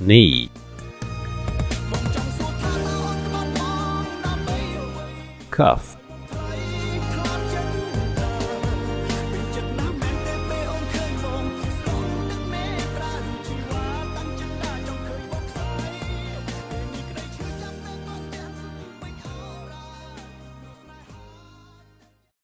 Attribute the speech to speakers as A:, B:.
A: knee. Cuff